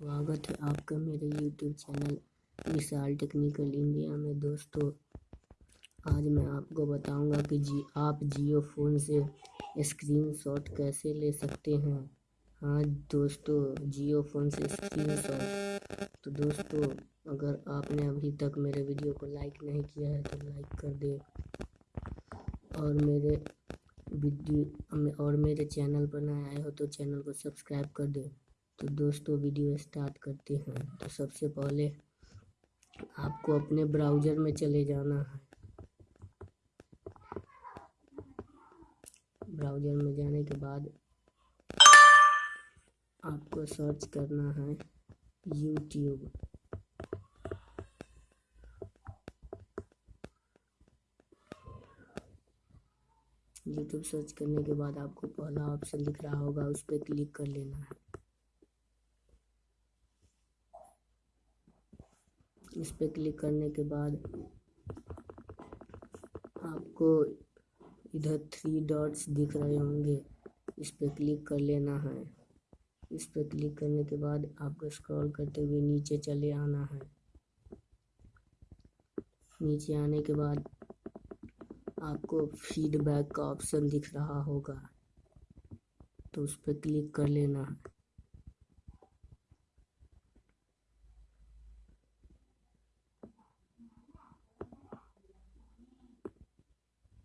स्वागत है आपका मेरे YouTube channel Vishal technical India में। दोस्तों, आज मैं आपको बताऊँगा कि जी, आप जियो फ़ोन से स्क्रीनशॉट कैसे ले सकते हैं। हाँ दोस्तों, जियो फ़ोन से स्क्रीनशॉट तो दोस्तों, अगर आपने अभी तक मेरे वीडियो को लाइक नहीं किया है तो लाइक कर दे। और मेरे वीडियो, और मेरे चैनल पर नए आए हो तो चैनल को सब्सक्राइब कर दे। तो दोस्तों, वीडियो स्टार्ट करते हैं। तो सबसे पहले आपको अपने ब्राउज़र में चले जाना है। ब्राउज़र में जाने के बाद आपको सर्च करना है यूट्यूब। यूट्यूब सर्च करने के बाद आपको पहला ऑप्शन दिख रहा होगा, उस पर क्लिक कर लेना है। इस पर क्लिक करने के बाद आपको इधर थ्री डॉट्स दिख रहे होंगे। इस पर क्लिक कर लेना है। इस पर क्लिक करने के बाद आपको स्क्रॉल करते हुए नीचे चले आना है। नीचे आने के बाद आपको फीडबैक का ऑप्शन दिख रहा होगा। तो उस पर क्लिक कर लेना है।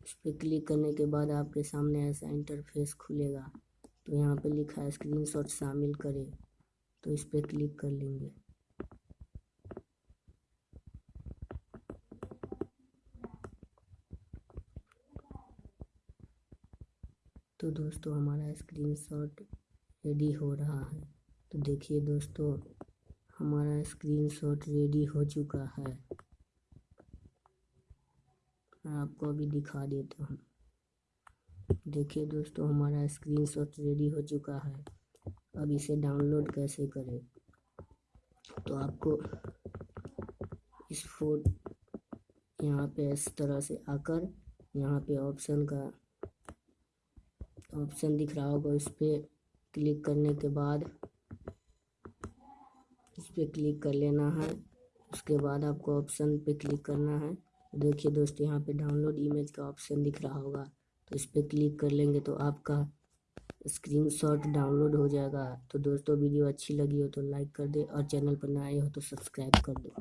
उस पर क्लिक करने के बाद आपके सामने ऐसा इंटरफेस खुलेगा। तो यहाँ पे लिखा है स्क्रीनशॉट शामिल करें। तो इस पर क्लिक कर लेंगे। तो दोस्तों, हमारा स्क्रीनशॉट रेडी हो रहा है। तो देखिए दोस्तों, हमारा स्क्रीनशॉट रेडी हो चुका है। मैं आपको अभी दिखा देता हूँ। देखिए दोस्तों, हमारा स्क्रीनशॉट रेडी हो चुका है। अब इसे डाउनलोड कैसे करें? तो आपको इस फोट यहाँ पे इस तरह से आकर यहाँ पे ऑप्शन का ऑप्शन दिख रहा होगा। उस पर क्लिक करने के बाद इस पर क्लिक कर लेना है। उसके बाद आपको ऑप्शन पे क्लिक करना है। देखिए दोस्त, यहाँ पे डाउनलोड इमेज का ऑप्शन दिख रहा होगा। तो इस पर क्लिक कर लेंगे तो आपका स्क्रीनशॉट डाउनलोड हो जाएगा। तो दोस्तों, वीडियो अच्छी लगी हो तो लाइक कर दे और चैनल पर नए हो तो सब्सक्राइब कर दो।